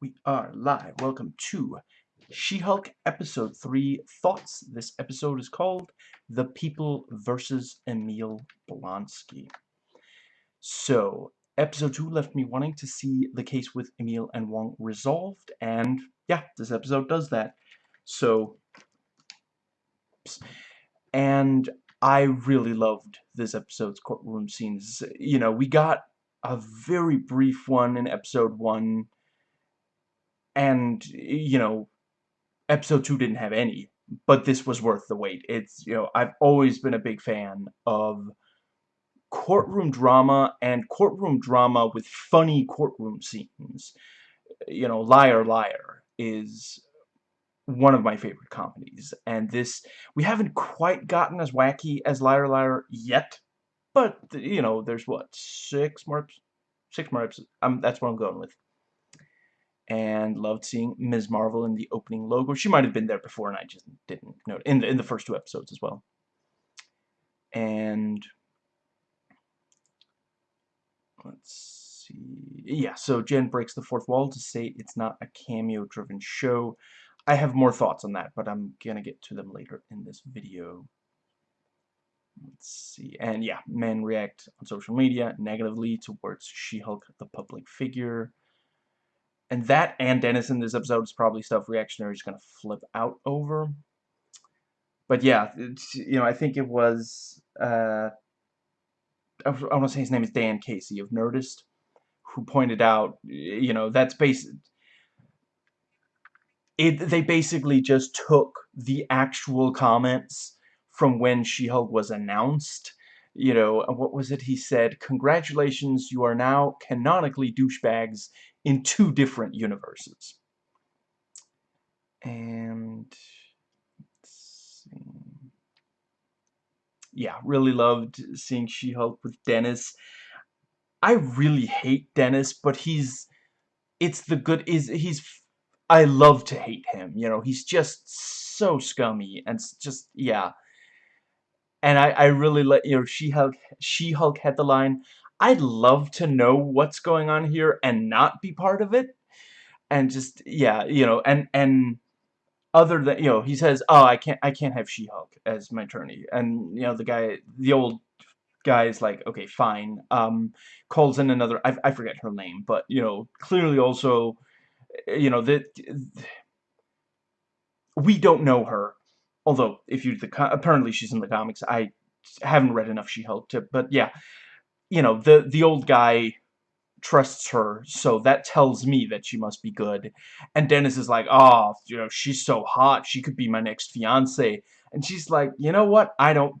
We are live. Welcome to She-Hulk Episode 3 Thoughts. This episode is called The People versus Emil Blonsky. So, Episode 2 left me wanting to see the case with Emil and Wong resolved, and yeah, this episode does that. So, and I really loved this episode's courtroom scenes. You know, we got a very brief one in Episode 1, and you know episode 2 didn't have any but this was worth the wait. It's you know I've always been a big fan of courtroom drama and courtroom drama with funny courtroom scenes. You know liar liar is one of my favorite comedies and this we haven't quite gotten as wacky as liar liar yet but you know there's what six more six more episodes? Um, that's what I'm going with and loved seeing Ms. Marvel in the opening logo. She might have been there before, and I just didn't know in the, in the first two episodes as well. And let's see, yeah. So Jen breaks the fourth wall to say it's not a cameo-driven show. I have more thoughts on that, but I'm gonna get to them later in this video. Let's see, and yeah, men react on social media negatively towards She-Hulk, the public figure and that and Dennis in this episode is probably stuff Reactionary is going to flip out over. But yeah, you know, I think it was, uh, I, want to say his name is Dan Casey of Nerdist, who pointed out, you know, that's basic. It, they basically just took the actual comments from when She-Hulk was announced you know, what was it he said? Congratulations, you are now canonically douchebags in two different universes. And yeah, really loved seeing She-Hulk with Dennis. I really hate Dennis, but he's it's the good is he's I love to hate him, you know, he's just so scummy and just yeah. And I I really let you know She-Hulk She-Hulk had the line I'd love to know what's going on here and not be part of it. And just, yeah, you know, and, and other than, you know, he says, oh, I can't, I can't have She-Hulk as my attorney. And, you know, the guy, the old guy is like, okay, fine. Um, calls in another, I, I forget her name, but, you know, clearly also, you know, that we don't know her. Although, if you, the, apparently she's in the comics, I haven't read enough She-Hulk to, but yeah, you know, the, the old guy trusts her, so that tells me that she must be good. And Dennis is like, oh, you know, she's so hot, she could be my next fiance. And she's like, you know what, I don't,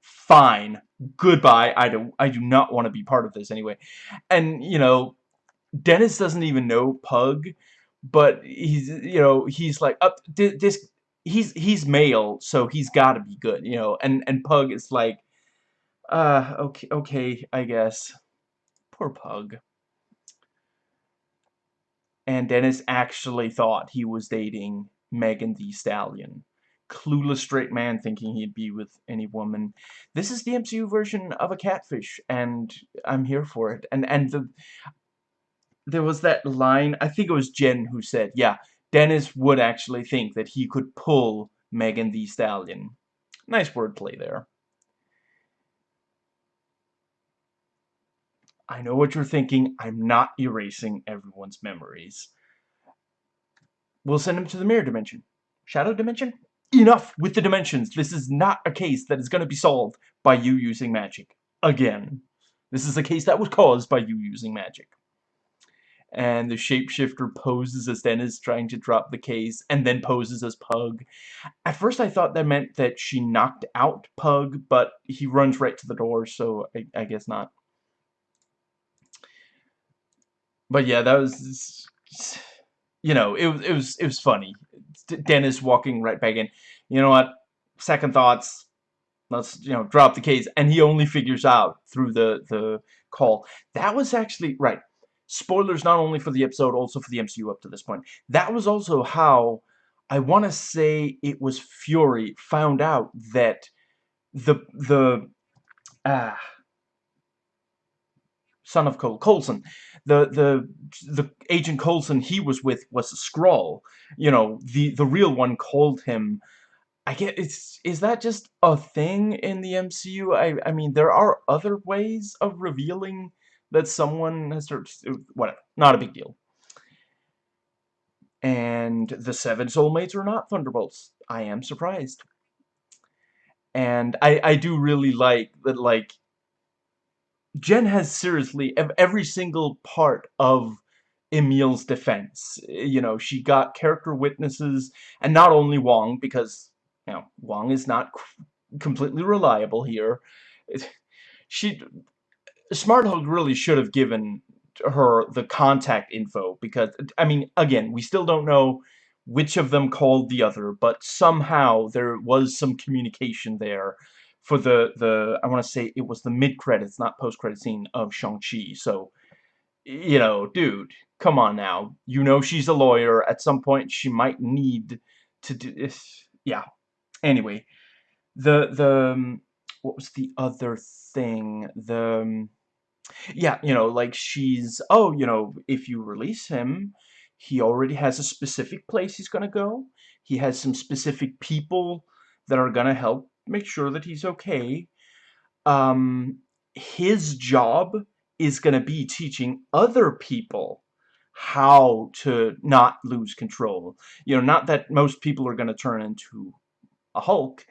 fine, goodbye, I don't, I do not want to be part of this anyway. And, you know, Dennis doesn't even know Pug, but he's, you know, he's like, up, this, he's, he's male, so he's gotta be good, you know, and, and Pug is like, uh, okay, okay, I guess. Poor Pug. And Dennis actually thought he was dating Megan Thee Stallion. Clueless straight man thinking he'd be with any woman. This is the MCU version of a catfish, and I'm here for it. And and the there was that line, I think it was Jen who said, yeah, Dennis would actually think that he could pull Megan Thee Stallion. Nice wordplay there. I know what you're thinking. I'm not erasing everyone's memories. We'll send him to the mirror dimension. Shadow dimension? Enough with the dimensions. This is not a case that is going to be solved by you using magic. Again. This is a case that was caused by you using magic. And the shapeshifter poses as Dennis trying to drop the case, and then poses as Pug. At first I thought that meant that she knocked out Pug, but he runs right to the door, so I, I guess not. But yeah, that was, you know, it was it was it was funny. Dennis walking right back in. You know what? Second thoughts. Let's you know drop the case, and he only figures out through the the call. That was actually right. Spoilers not only for the episode, also for the MCU up to this point. That was also how I want to say it was Fury found out that the the ah son of Cole Coulson the the the agent Coulson he was with was a Skrull. You know, the the real one called him. I get it's is that just a thing in the MCU? I I mean, there are other ways of revealing that someone has whatever. Not a big deal. And the seven soulmates are not Thunderbolts. I am surprised. And I I do really like that like Jen has seriously every single part of Emil's defense. You know, she got character witnesses, and not only Wong, because, you know, Wong is not completely reliable here. She, Smart Hulk really should have given her the contact info, because, I mean, again, we still don't know which of them called the other, but somehow there was some communication there for the, the I want to say it was the mid-credits, not post-credit scene of Shang-Chi. So, you know, dude, come on now. You know she's a lawyer. At some point, she might need to do this. Yeah. Anyway, the, the, um, what was the other thing? The, um, yeah, you know, like she's, oh, you know, if you release him, he already has a specific place he's gonna go. He has some specific people that are gonna help make sure that he's okay. Um, his job is going to be teaching other people how to not lose control. You know, not that most people are going to turn into a Hulk,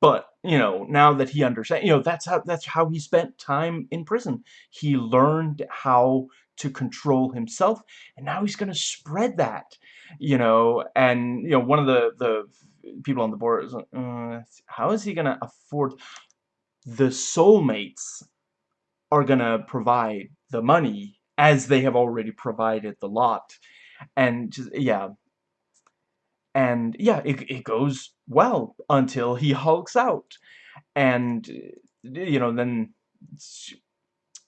but, you know, now that he understands, you know, that's how, that's how he spent time in prison. He learned how to control himself, and now he's going to spread that, you know, and, you know, one of the, the people on the board uh, how is he gonna afford the soulmates are gonna provide the money as they have already provided the lot. And just, yeah. And yeah it, it goes well until he hulks out. And you know then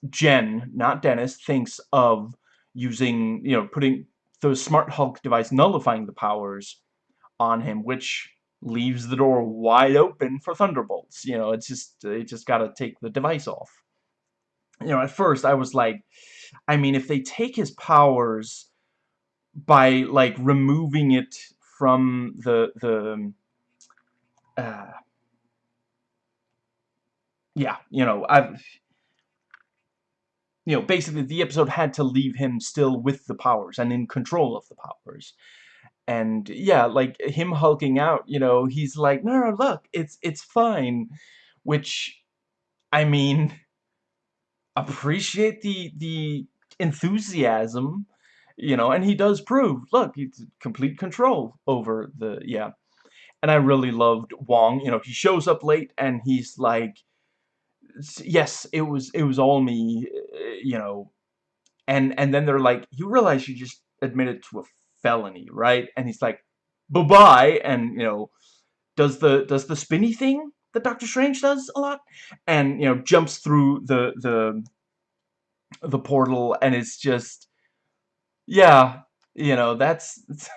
Jen not Dennis thinks of using you know putting the smart Hulk device nullifying the powers on him, which leaves the door wide open for Thunderbolts. You know, it's just, they just gotta take the device off. You know, at first I was like, I mean, if they take his powers by, like, removing it from the, the, uh, yeah, you know, I've, you know, basically the episode had to leave him still with the powers and in control of the powers and yeah like him hulking out you know he's like no no look it's it's fine which I mean appreciate the the enthusiasm you know and he does prove look he's complete control over the yeah. And I really loved Wong you know he shows up late and he's like yes it was it was all me uh, you know. And and then they're like you realize you just admitted to a felony, right? And he's like, bye-bye, and, you know, does the, does the spinny thing that Doctor Strange does a lot, and, you know, jumps through the, the, the portal, and it's just, yeah, you know, that's,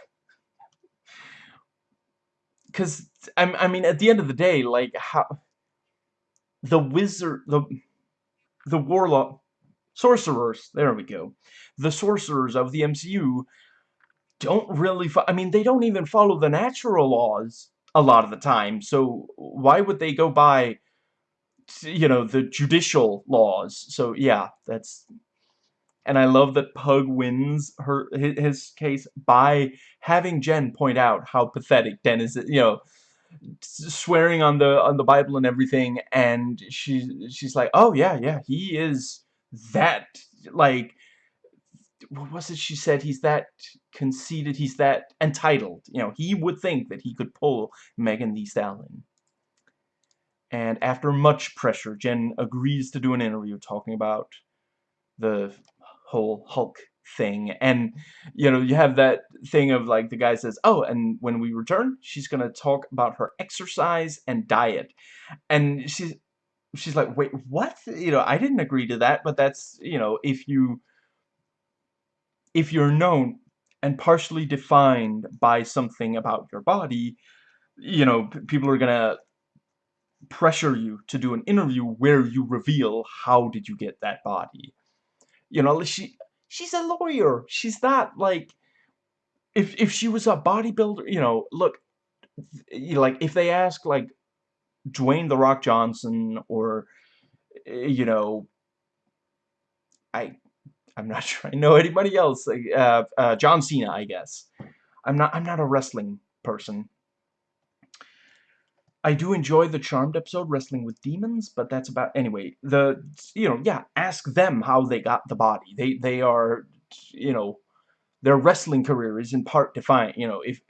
because, I, I mean, at the end of the day, like, how, the wizard, the, the warlock, sorcerers, there we go, the sorcerers of the MCU don't really, I mean, they don't even follow the natural laws a lot of the time, so why would they go by, you know, the judicial laws? So, yeah, that's... And I love that Pug wins her his case by having Jen point out how pathetic Den is, you know, swearing on the on the Bible and everything, and she she's like, oh yeah, yeah, he is that like what was it she said? He's that conceited, he's that entitled. You know, he would think that he could pull Megan Thee Stallion. And after much pressure, Jen agrees to do an interview talking about the whole Hulk thing. And, you know, you have that thing of, like, the guy says, oh, and when we return, she's going to talk about her exercise and diet. And she's, she's like, wait, what? You know, I didn't agree to that, but that's, you know, if you if you're known and partially defined by something about your body, you know, people are gonna pressure you to do an interview where you reveal how did you get that body. You know, she she's a lawyer. She's not like if if she was a bodybuilder, you know, look, like if they ask like Dwayne the Rock Johnson or eh, you know, I I'm not sure I know anybody else. Uh, uh, John Cena, I guess. I'm not I'm not a wrestling person. I do enjoy the Charmed episode, Wrestling with Demons, but that's about... Anyway, the... You know, yeah, ask them how they got the body. They, they are, you know... Their wrestling career is in part defined, you know, if...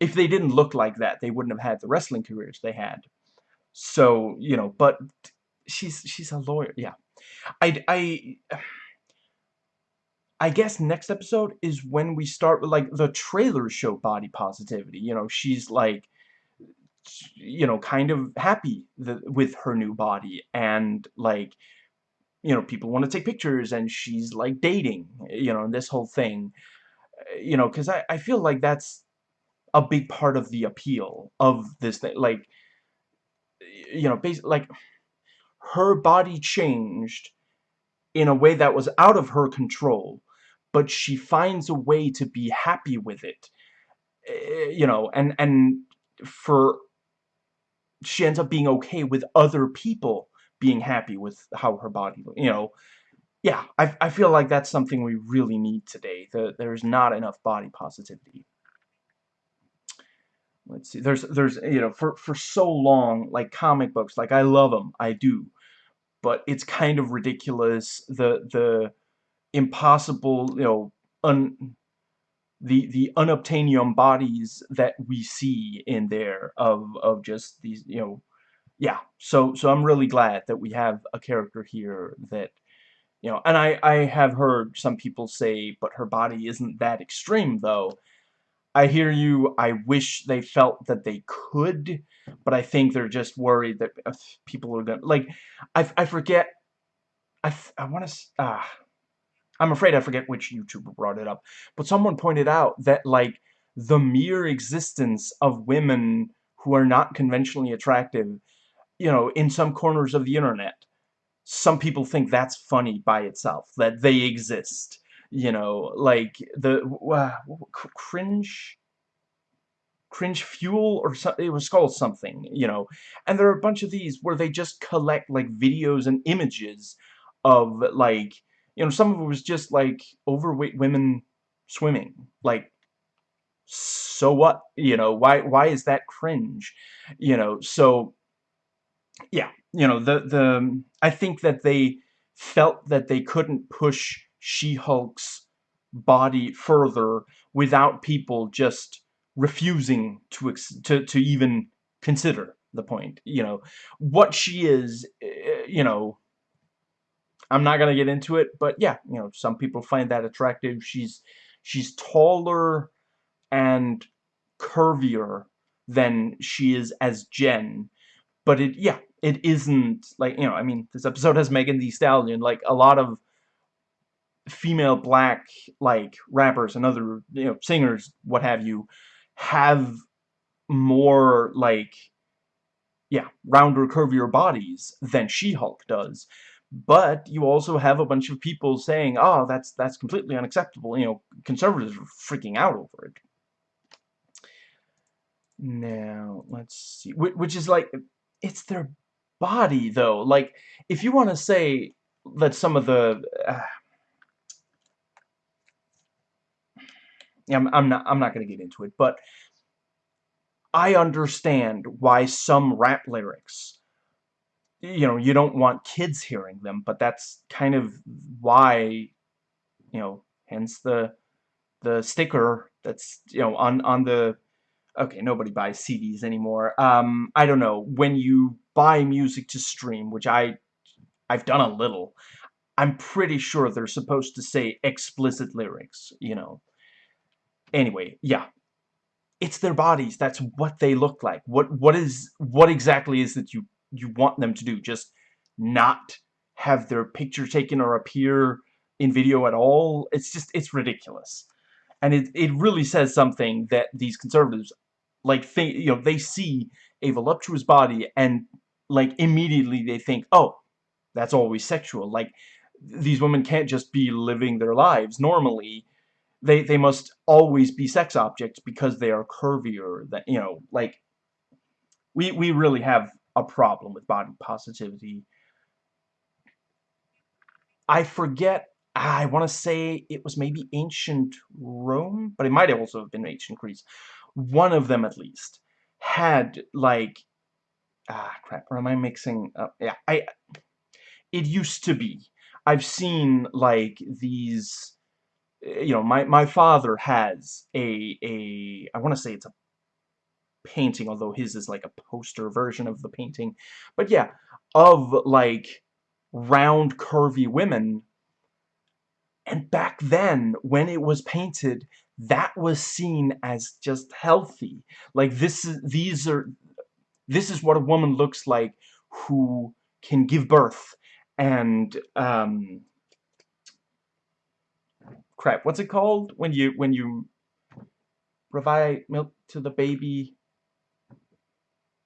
If they didn't look like that, they wouldn't have had the wrestling careers they had. So, you know, but she's she's a lawyer. Yeah. I I I guess next episode is when we start with like the trailers show body positivity. You know, she's like you know, kind of happy the, with her new body and like you know, people want to take pictures and she's like dating, you know, and this whole thing, you know, because I, I feel like that's a big part of the appeal of this thing, like, you know, basically, like, her body changed in a way that was out of her control, but she finds a way to be happy with it, eh, you know, and, and for she ends up being okay with other people being happy with how her body, you know, yeah, I, I feel like that's something we really need today. The, there's not enough body positivity. Let's see, there's, there's, you know, for, for so long, like comic books, like I love them, I do, but it's kind of ridiculous, the, the impossible, you know, un, the the unobtainium bodies that we see in there of of just these you know yeah. So so I'm really glad that we have a character here that you know and I I have heard some people say but her body isn't that extreme though. I hear you. I wish they felt that they could but I think they're just worried that uh, people are gonna like I, I forget I, I want to ah I'm afraid I forget which YouTuber brought it up, but someone pointed out that, like, the mere existence of women who are not conventionally attractive, you know, in some corners of the internet, some people think that's funny by itself, that they exist, you know, like, the, uh, cringe, cringe fuel or something it was called something you know and there are a bunch of these where they just collect like videos and images of like you know, some of it was just like overweight women swimming. Like, so what? You know, why why is that cringe? You know, so yeah, you know, the the I think that they felt that they couldn't push She-Hulk's body further without people just refusing to to to even consider the point. You know, what she is, eh, you know, I'm not gonna get into it, but yeah, you know, some people find that attractive. She's she's taller and curvier than she is as Jen, but it yeah, it isn't like you know. I mean, this episode has Megan Thee Stallion. Like a lot of female black like rappers and other you know singers, what have you, have more like yeah, rounder, curvier bodies than She-Hulk does. But you also have a bunch of people saying, oh, that's that's completely unacceptable. You know, conservatives are freaking out over it. Now, let's see. Which is like, it's their body, though. Like, if you want to say that some of the... Uh, I'm, I'm not I'm not going to get into it, but I understand why some rap lyrics you know, you don't want kids hearing them, but that's kind of why, you know, hence the the sticker that's, you know, on on the okay, nobody buys CDs anymore. Um, I don't know, when you buy music to stream, which I I've done a little, I'm pretty sure they're supposed to say explicit lyrics, you know. Anyway, yeah. It's their bodies, that's what they look like. What what is what exactly is that you you want them to do. Just not have their picture taken or appear in video at all. It's just, it's ridiculous. And it, it really says something that these conservatives, like, think, you know, they see a voluptuous body and, like, immediately they think, oh, that's always sexual. Like, these women can't just be living their lives normally. They, they must always be sex objects because they are curvier than, you know, like, we, we really have a problem with body positivity. I forget, I want to say it was maybe ancient Rome, but it might also have been ancient Greece. One of them, at least, had, like, ah, crap, or am I mixing up? Yeah, I, it used to be. I've seen, like, these, eh, you know, my, my father has a, a, I want to say it's a painting, although his is like a poster version of the painting. But yeah, of, like, round, curvy women. And back then, when it was painted, that was seen as just healthy. Like, this is, these are, this is what a woman looks like who can give birth and um crap what's it called when you when you provide milk to the baby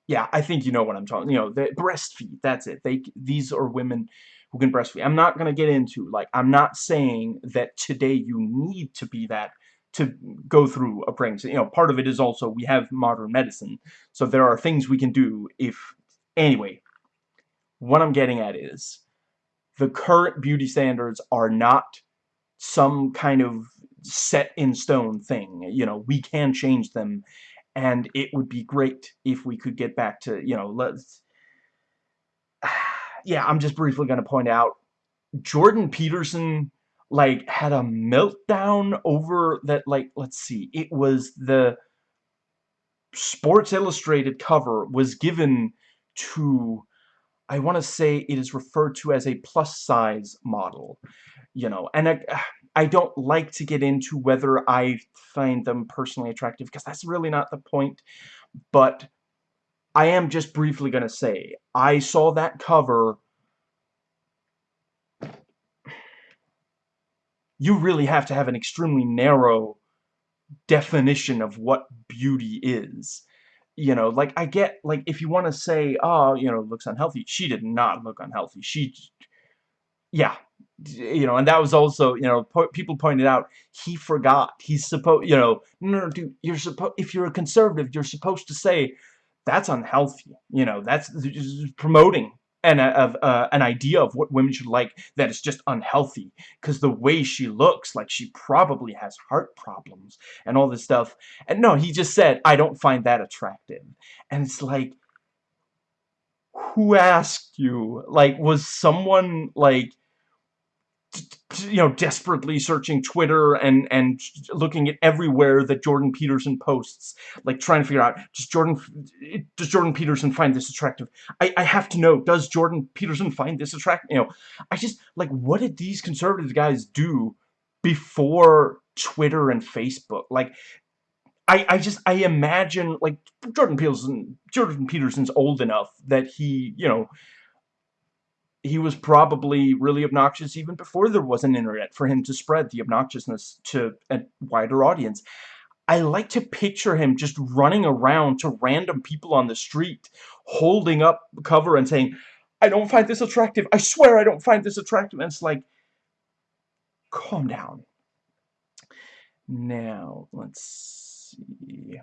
yeah i think you know what i'm talking you know the breastfeed that's it they these are women who can breastfeed i'm not going to get into like i'm not saying that today you need to be that to go through a pregnancy. You know, part of it is also we have modern medicine. So there are things we can do if... Anyway, what I'm getting at is the current beauty standards are not some kind of set in stone thing. You know, we can change them and it would be great if we could get back to, you know, let's... Yeah, I'm just briefly going to point out Jordan Peterson like had a meltdown over that like let's see it was the Sports Illustrated cover was given to I want to say it is referred to as a plus size model you know and I, I don't like to get into whether I find them personally attractive because that's really not the point but I am just briefly going to say I saw that cover you really have to have an extremely narrow definition of what beauty is. You know, like, I get, like, if you want to say, oh, you know, looks unhealthy, she did not look unhealthy. She, yeah, you know, and that was also, you know, po people pointed out, he forgot. He's supposed, you know, no, no, dude, you're supposed, if you're a conservative, you're supposed to say, that's unhealthy. You know, that's promoting and of uh, an idea of what women should like that is just unhealthy because the way she looks like she probably has heart problems and all this stuff and no he just said I don't find that attractive and it's like who asked you like was someone like you know, desperately searching Twitter and and looking at everywhere that Jordan Peterson posts, like trying to figure out does Jordan does Jordan Peterson find this attractive? I I have to know does Jordan Peterson find this attractive? You know, I just like what did these conservative guys do before Twitter and Facebook? Like. I, I just I imagine like Jordan Peterson Jordan Peterson's old enough that he you know he was probably really obnoxious even before there was an internet for him to spread the obnoxiousness to a wider audience. I like to picture him just running around to random people on the street, holding up cover and saying, I don't find this attractive. I swear I don't find this attractive. And it's like, calm down. Now, let's see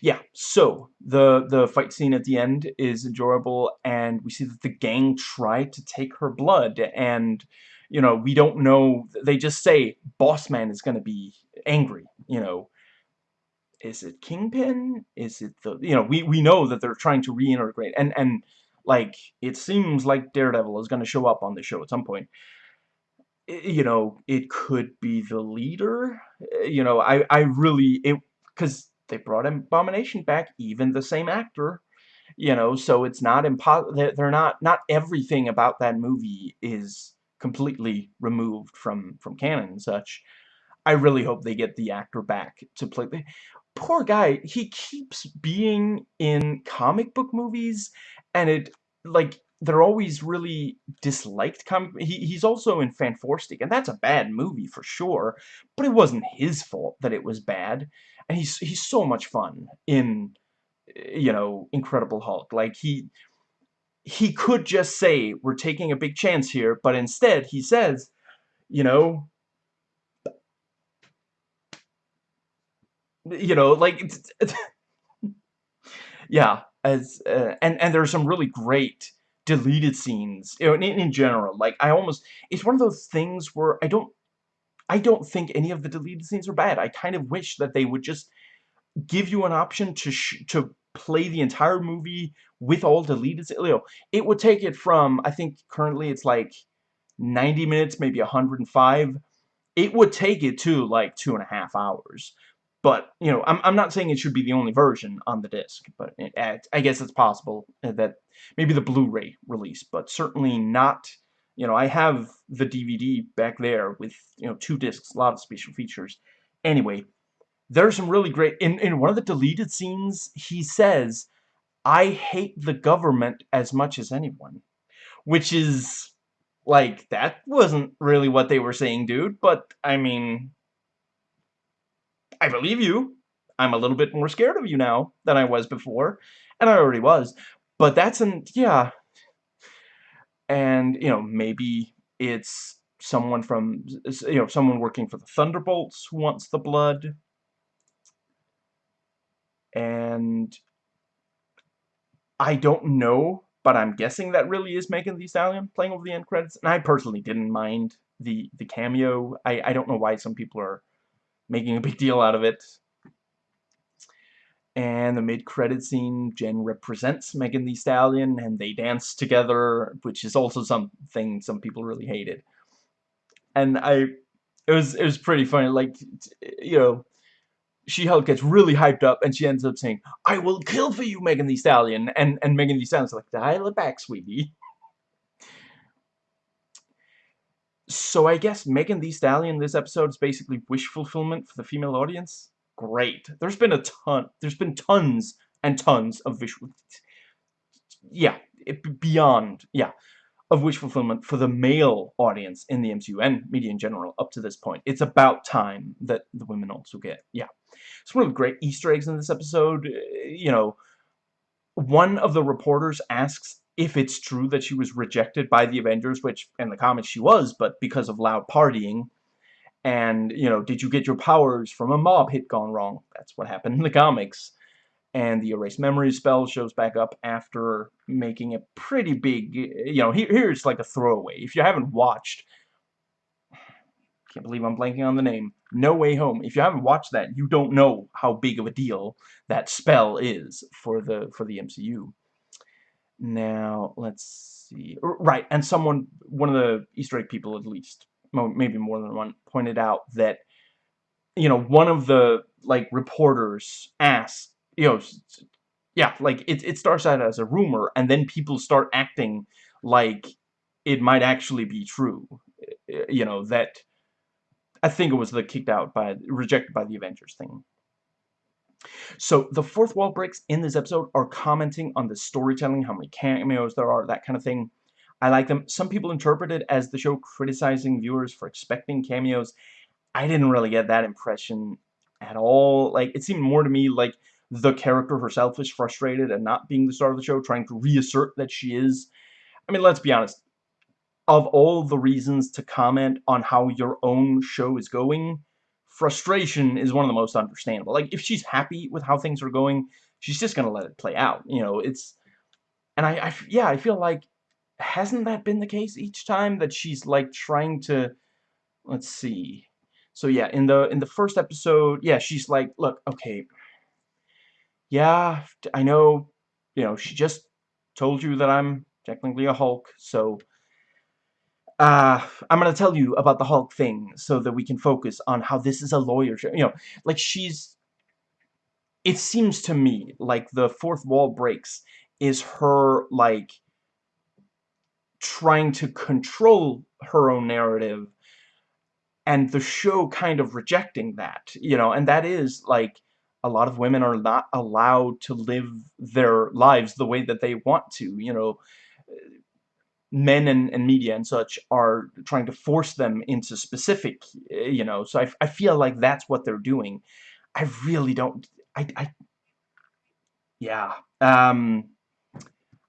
yeah, so the the fight scene at the end is enjoyable, and we see that the gang tried to take her blood, and you know we don't know. They just say Boss Man is going to be angry. You know, is it Kingpin? Is it the you know we we know that they're trying to reintegrate, and and like it seems like Daredevil is going to show up on the show at some point you know, it could be the leader. Eh, you know, I, I really, it, because they brought Abomination back, even the same actor. You know, so it's not impossible. They're not, not everything about that movie is completely removed from, from canon and such. I really hope they get the actor back to play. The, poor guy, he keeps being in comic book movies, and it, like, they're always really disliked comic he, he's also in Fant4stic and that's a bad movie for sure but it wasn't his fault that it was bad and he's he's so much fun in you know Incredible Hulk. Like he he could just say, we're taking a big chance here, but instead he says, you know, you know, like, yeah, as, uh, and, and are some really great deleted scenes, you know, in, in general, like, I almost, it's one of those things where I don't, I don't think any of the deleted scenes are bad. I kind of wish that they would just give you an option to to play the entire movie with all deleted, know, it would take it from, I think currently it's like 90 minutes, maybe 105. It would take it to like two and a half hours. But, you know, I'm, I'm not saying it should be the only version on the disc, but it, I guess it's possible that maybe the Blu-ray release, but certainly not, you know, I have the DVD back there with, you know, two discs, a lot of special features. Anyway, there's some really great, in, in one of the deleted scenes, he says, I hate the government as much as anyone. Which is, like, that wasn't really what they were saying, dude, but, I mean, I believe you. I'm a little bit more scared of you now than I was before, and I already was. But that's an, yeah. And, you know, maybe it's someone from, you know, someone working for the Thunderbolts who wants the blood. And I don't know, but I'm guessing that really is Megan Thee Stallion playing over the end credits. And I personally didn't mind the the cameo. I, I don't know why some people are making a big deal out of it. And the mid-credit scene, Jen represents Megan Thee Stallion, and they dance together, which is also something some people really hated. And I, it was it was pretty funny. Like, you know, she-Hulk gets really hyped up and she ends up saying, I will kill for you, Megan Thee Stallion. And, and Megan Thee Stallion's like, dial it back, sweetie. So I guess Megan Thee Stallion this episode is basically wish fulfillment for the female audience. Great. There's been a ton, there's been tons and tons of visual, yeah, it, beyond, yeah of wish fulfillment for the male audience in the MCU and media in general up to this point. It's about time that the women also get, yeah. It's one of the great Easter eggs in this episode. Uh, you know, one of the reporters asks if it's true that she was rejected by the Avengers, which in the comics she was, but because of loud partying. And, you know, did you get your powers from a mob hit gone wrong? That's what happened in the comics and the erase memory spell shows back up after making a pretty big, you know, here, here's like a throwaway. If you haven't watched, can't believe I'm blanking on the name, No Way Home. If you haven't watched that, you don't know how big of a deal that spell is for the for the MCU. Now, let's see. Right, and someone, one of the Easter egg people at least, maybe more than one, pointed out that, you know, one of the, like, reporters asked you know, yeah, like it, it starts out as a rumor and then people start acting like it might actually be true. Eh, eh, you know, that I think it was the kicked out by, rejected by the Avengers thing. So the fourth wall breaks in this episode are commenting on the storytelling, how many cameos there are, that kind of thing. I like them. Some people interpret it as the show criticizing viewers for expecting cameos. I didn't really get that impression at all. Like, it seemed more to me like the character herself is frustrated and not being the star of the show, trying to reassert that she is. I mean, let's be honest. Of all the reasons to comment on how your own show is going, frustration is one of the most understandable. Like, if she's happy with how things are going, she's just going to let it play out. You know, it's... And I, I, yeah, I feel like, hasn't that been the case each time that she's, like, trying to... Let's see. So, yeah, in the in the first episode, yeah, she's like, look, okay, yeah, I know, you know, she just told you that I'm technically a Hulk, so uh, I'm to tell you about the Hulk thing so that we can focus on how this is a lawyer show. You know, like she's... It seems to me like the fourth wall breaks is her, like, trying to control her own narrative and the show kind of rejecting that, you know, and that is, like, a lot of women are not allowed to live their lives the way that they want to, you know, men and, and media and such are trying to force them into specific, you know, so I, I feel like that's what they're doing. I really don't, I, I yeah, um,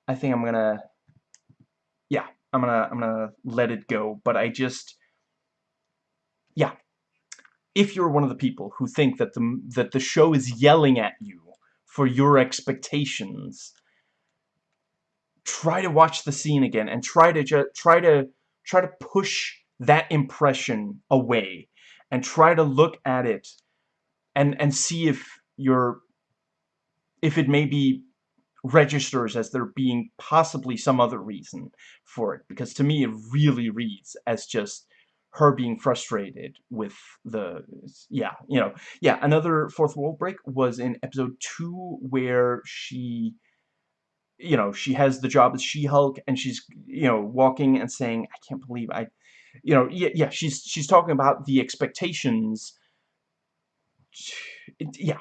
I think I'm gonna I'm gonna I'm gonna let it go. But I just yeah. If you're one of the people who think that the that the show is yelling at you for your expectations, try to watch the scene again and try to try to try to push that impression away and try to look at it and and see if you're if it maybe registers as there being possibly some other reason for it because to me it really reads as just her being frustrated with the yeah you know yeah another fourth wall break was in episode two where she you know she has the job as She-Hulk and she's you know walking and saying I can't believe I you know yeah yeah she's she's talking about the expectations. Yeah.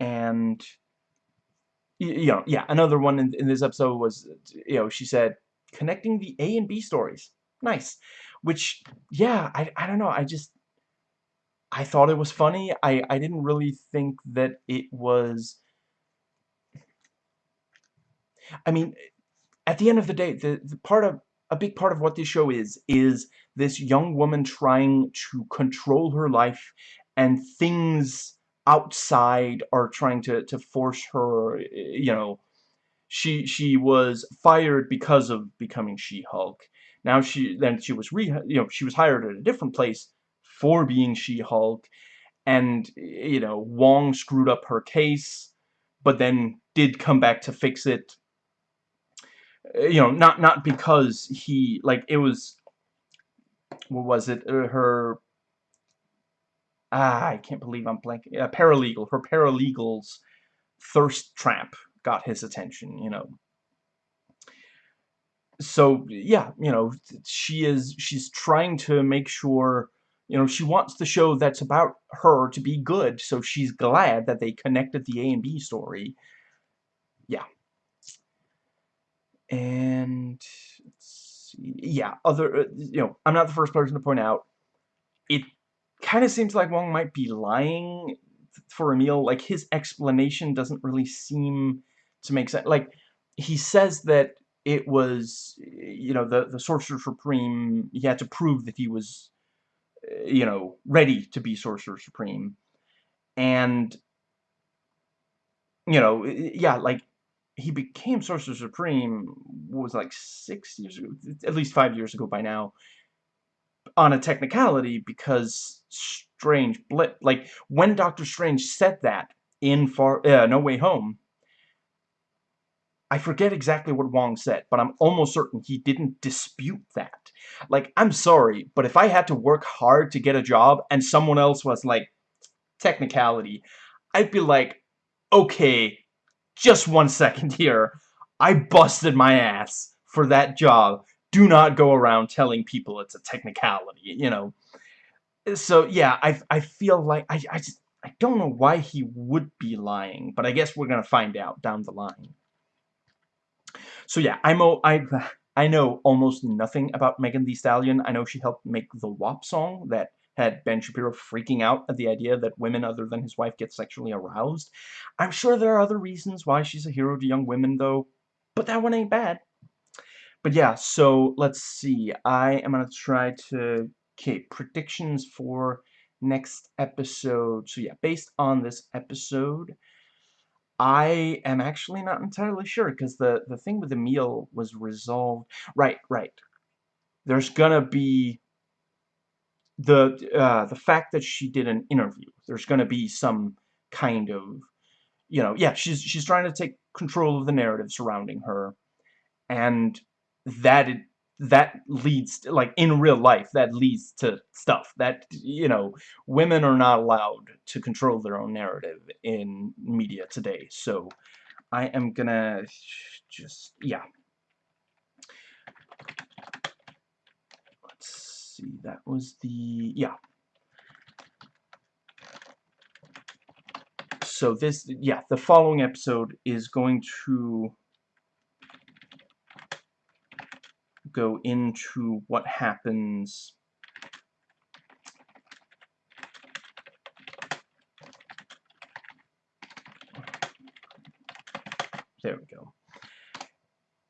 And you know yeah another one in, in this episode was you know she said connecting the A and B stories. Nice. Which yeah I, I don't know I just I thought it was funny. I I didn't really think that it was I mean at the end of the day the, the part of a big part of what this show is is this young woman trying to control her life and things outside are trying to to force her you know she she was fired because of becoming She-Hulk. Now she then she was re you know she was hired at a different place for being She-Hulk and you know Wong screwed up her case but then did come back to fix it. You know not not because he like it was what was it uh, her ah I can't believe I'm blanking. A paralegal her paralegal's thirst trap got his attention you know. So yeah you know she is she's trying to make sure you know she wants the show that's about her to be good so she's glad that they connected the A and B story. Yeah. And yeah other uh, you know I'm not the first person to point out it kind of seems like Wong might be lying for Emil like his explanation doesn't really seem to make sense like he says that it was, you know, the, the Sorcerer Supreme, he had to prove that he was, uh, you know, ready to be Sorcerer Supreme. And, you know, yeah, like, he became Sorcerer Supreme, was like six years ago, at least five years ago by now, on a technicality because Strange blip, like, when Doctor Strange said that in Far, uh, No Way Home, I forget exactly what Wong said, but I'm almost certain he didn't dispute that. Like, I'm sorry, but if I had to work hard to get a job and someone else was like, technicality, I'd be like, okay, just one second here. I busted my ass for that job. Do not go around telling people it's a technicality, you know. So, yeah, I, I feel like, I, I just, I don't know why he would be lying, but I guess we're gonna find out down the line. So yeah, I'm I I know almost nothing about Megan Thee Stallion. I know she helped make the WAP song that had Ben Shapiro freaking out at the idea that women other than his wife get sexually aroused. I'm sure there are other reasons why she's a hero to young women though, but that one ain't bad. But yeah, so let's see. I am going to try to... Okay, predictions for next episode. So yeah, based on this episode, I am actually not entirely sure because the the thing with the meal was resolved. Right, right. There's gonna be the uh, the fact that she did an interview. There's gonna be some kind of, you know, yeah. She's she's trying to take control of the narrative surrounding her, and that it, that leads to, like in real life that leads to stuff that you know women are not allowed to control their own narrative in media today. So I am gonna just yeah. Let's see that was the yeah. So this yeah the following episode is going to go into what happens there we go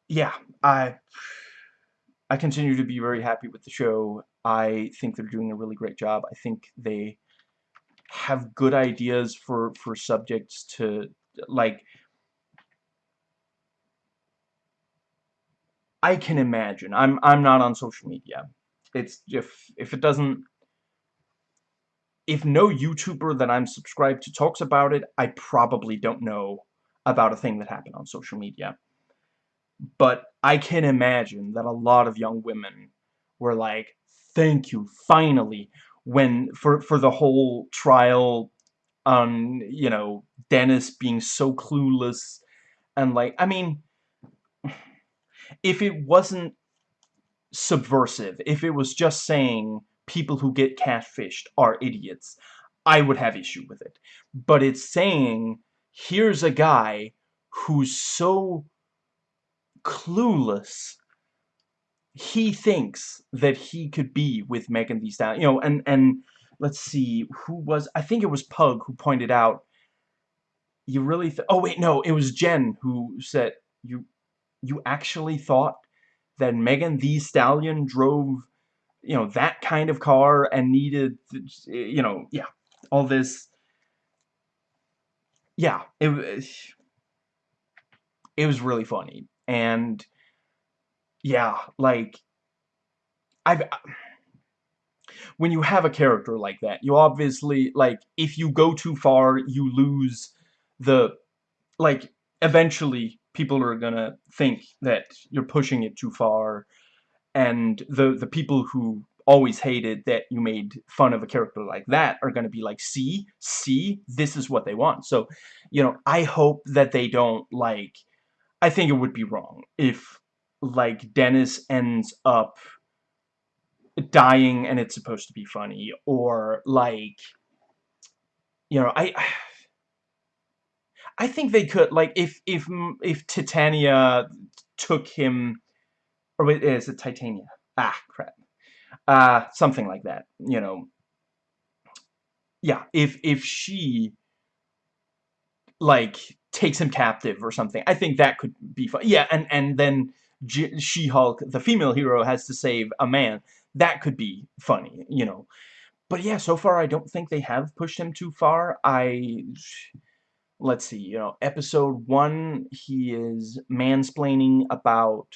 yeah I I continue to be very happy with the show. I think they're doing a really great job. I think they have good ideas for for subjects to like I can imagine. I'm I'm not on social media. It's if if it doesn't if no YouTuber that I'm subscribed to talks about it, I probably don't know about a thing that happened on social media. But I can imagine that a lot of young women were like, thank you, finally, when, for, for the whole trial on, you know, Dennis being so clueless, and like, I mean, if it wasn't subversive, if it was just saying people who get catfished are idiots, I would have issue with it. But it's saying, here's a guy who's so clueless he thinks that he could be with Megan Thee Stallion, you know, and and let's see who was I think it was Pug who pointed out you really oh wait no it was Jen who said you you actually thought that Megan Thee Stallion drove you know that kind of car and needed you know yeah all this. Yeah it was it was really funny. And yeah like I've uh, when you have a character like that you obviously like if you go too far you lose the like eventually people are gonna think that you're pushing it too far. And the the people who always hated that you made fun of a character like that are going to be like see see this is what they want. So you know i hope that they don't like i think it would be wrong if like dennis ends up dying and it's supposed to be funny or like you know i i think they could like if if if titania took him or wait, is it Titania? Ah, crap. Uh, something like that, you know. Yeah, if, if she, like, takes him captive or something, I think that could be fun. Yeah, and, and then She-Hulk, the female hero, has to save a man. That could be funny, you know. But yeah, so far I don't think they have pushed him too far. I let's see, you know, episode one, he is mansplaining about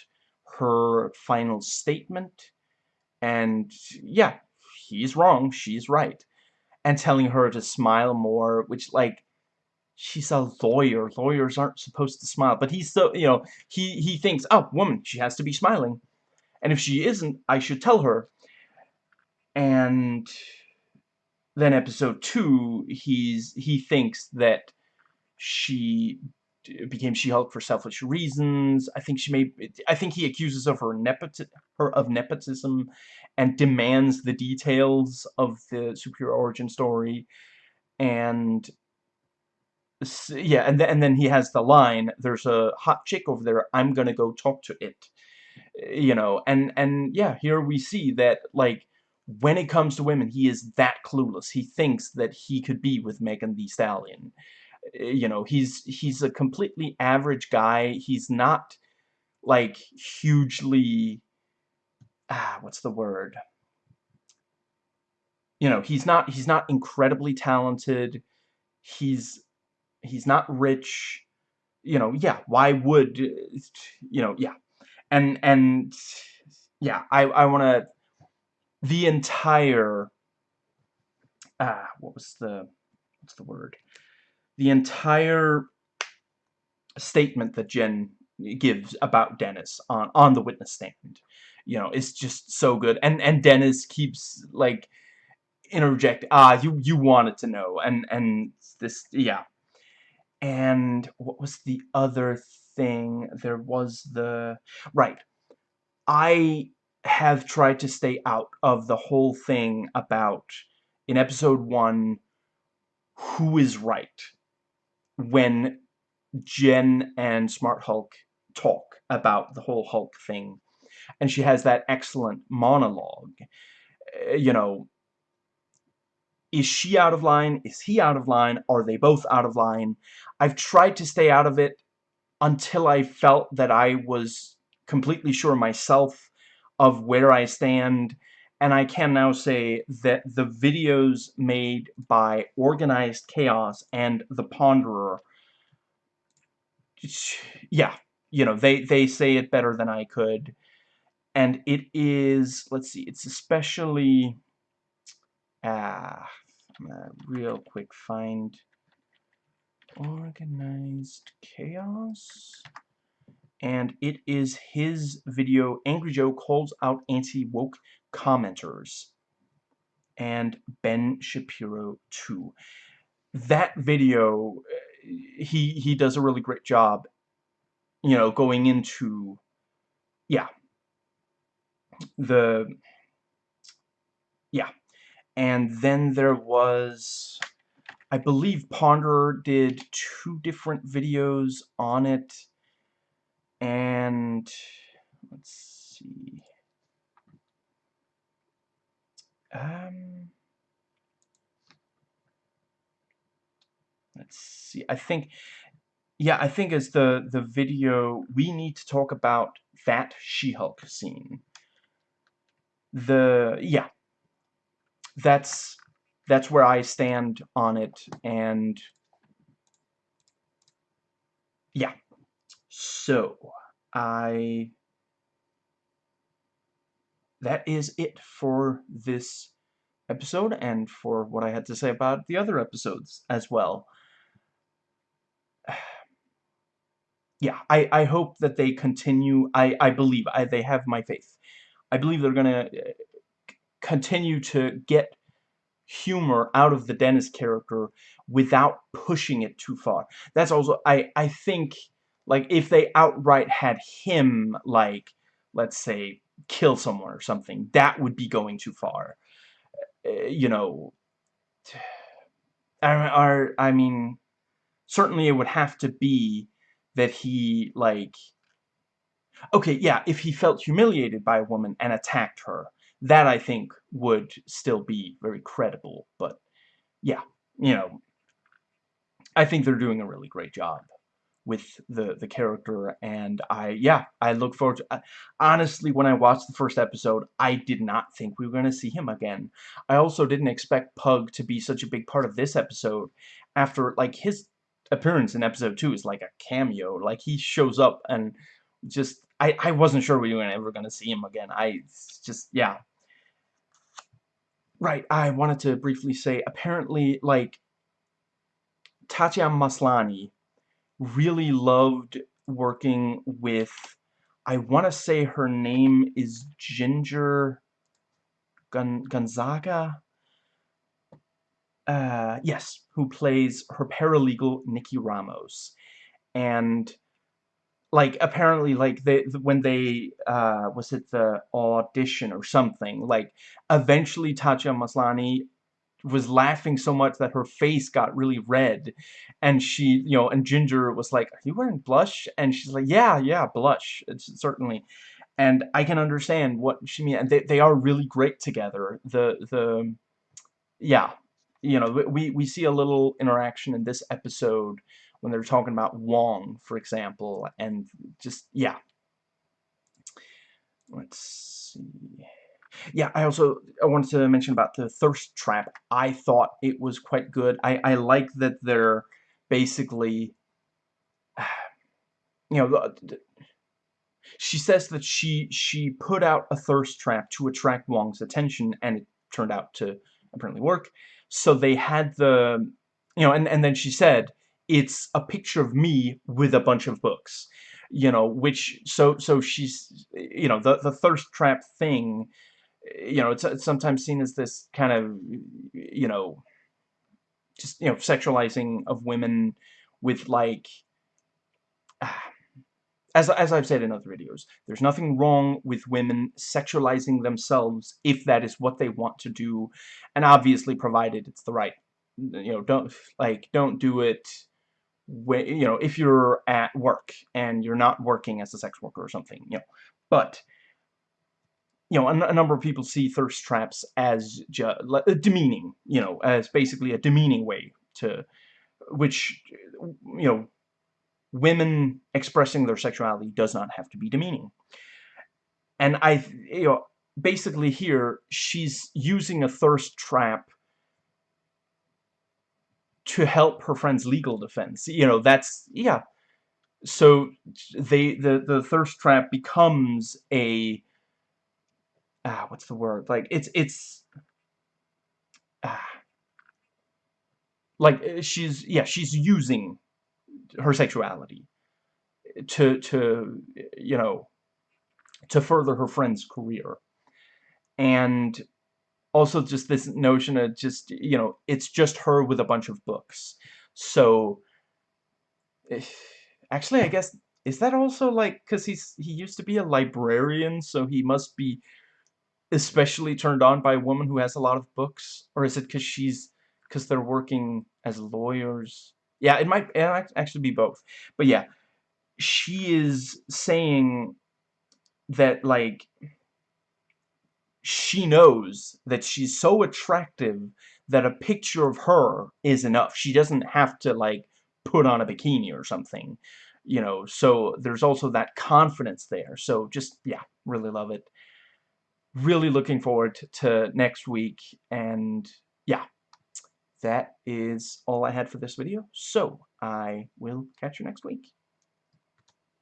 her final statement. And yeah, he's wrong, she's right. And telling her to smile more, which like she's a lawyer. Lawyers aren't supposed to smile. But he's so, you know, he, he thinks, oh, woman, she has to be smiling. And if she isn't, I should tell her. And then episode two, he's he thinks that she became She-Hulk for selfish reasons. I think she may. I think he accuses of her, nepoti her of nepotism, and demands the details of the superior origin story. And yeah, and then and then he has the line. There's a hot chick over there. I'm gonna go talk to it. You know, and and yeah, here we see that like when it comes to women, he is that clueless. He thinks that he could be with Megan Thee Stallion you know, he's he's a completely average guy. He's not like hugely ah, what's the word? You know, he's not he's not incredibly talented. He's he's not rich. You know, yeah, why would you know, yeah. And and yeah, I I want to the entire ah, what was the what's the word? The entire statement that Jen gives about Dennis on on the witness stand you know is just so good. And and Dennis keeps like interject ah you you wanted to know and and this yeah. And what was the other thing? There was the right. I have tried to stay out of the whole thing about in episode 1 who is right when Jen and Smart Hulk talk about the whole Hulk thing. And she has that excellent monologue. Uh, you know, is she out of line? Is he out of line? Are they both out of line? I've tried to stay out of it until I felt that I was completely sure myself of where I stand, and I can now say that the videos made by Organized Chaos and The Ponderer, yeah, you know, they, they say it better than I could, and it is, let's see, it's especially, ah, I'm gonna real quick find Organized Chaos. And it is his video, Angry Joe Calls Out Anti-Woke Commenters, and Ben Shapiro too. That video, eh, he, he does a really great job, you know, going into, yeah, the, yeah, and then there was, I believe Ponder did two different videos on it, and let's see. Um, let's see. I think, yeah, I think as the the video, we need to talk about that She-Hulk scene. The yeah, that's that's where I stand on it, and yeah. So, I... That is it for this episode and for what I had to say about the other episodes as well. yeah, I, I hope that they continue. I, I believe. I, they have my faith. I believe they're going to uh, continue to get humor out of the Dennis character without pushing it too far. That's also, I, I think like, if they outright had him, like, let's say, kill someone or something, that would be going too far. Uh, you know, I, or, I mean, certainly it would have to be that he, like, okay, yeah, if he felt humiliated by a woman and attacked her, that I think would still be very credible, but, yeah, you know, I think they're doing a really great job with the the character and I yeah I look forward to uh, honestly when I watched the first episode I did not think we were going to see him again. I also didn't expect Pug to be such a big part of this episode after like his appearance in episode 2 is like a cameo like he shows up and just I, I wasn't sure we were ever going to see him again. I just yeah. Right I wanted to briefly say apparently like Tatiana Maslany really loved working with, I want to say her name is Ginger Gon Gonzaga? Uh, yes, who plays her paralegal, Nikki Ramos. And, like, apparently, like, they, when they, uh, was it the audition or something, like, eventually Tatiana Maslany was laughing so much that her face got really red. And she you know and Ginger was like are you wearing blush? And she's like yeah yeah blush it's certainly. And I can understand what she mean and they, they are really great together. The the yeah you know we we see a little interaction in this episode when they're talking about Wong for example and just yeah. Let's see yeah, I also I wanted to mention about the thirst trap. I thought it was quite good. I, I like that they're basically, you know, she says that she she put out a thirst trap to attract Wong's attention, and it turned out to apparently work. So they had the, you know, and, and then she said, it's a picture of me with a bunch of books you know which so so she's you know the the thirst trap thing you know, it's, it's sometimes seen as this kind of, you know, just, you know, sexualizing of women with, like, as, as I've said in other videos, there's nothing wrong with women sexualizing themselves if that is what they want to do, and obviously provided it's the right, you know, don't, like, don't do it when, you know, if you're at work and you're not working as a sex worker or something, you know, but you know, a, number of people see thirst traps as uh, demeaning, you know, as basically a demeaning way to, which, you know, women expressing their sexuality does not have to be demeaning. and I, you know, basically here, she's using a thirst trap to help her friend's legal defense. You know, that's, yeah. So, they, the, the thirst trap becomes a, ah, what's the word? Like, it's, it's, ah, like, eh, she's, yeah, she's using her sexuality to, to, you know, to further her friend's career. And also just this notion of just, you know, it's just her with a bunch of books. So, eh, actually, I guess, is that also like, because he's, he used to be a librarian, so he must be especially turned on by a woman who has a lot of books? Or is it because she's, because they're working as lawyers? Yeah, it might, it might actually be both. But yeah, she is saying that, like, she knows that she's so attractive that a picture of her is enough. She doesn't have to, like, put on a bikini or something, you know, so there's also that confidence there. So just, yeah, really love it. Really looking forward to next week, and yeah, that is all I had for this video, so I will catch you next week.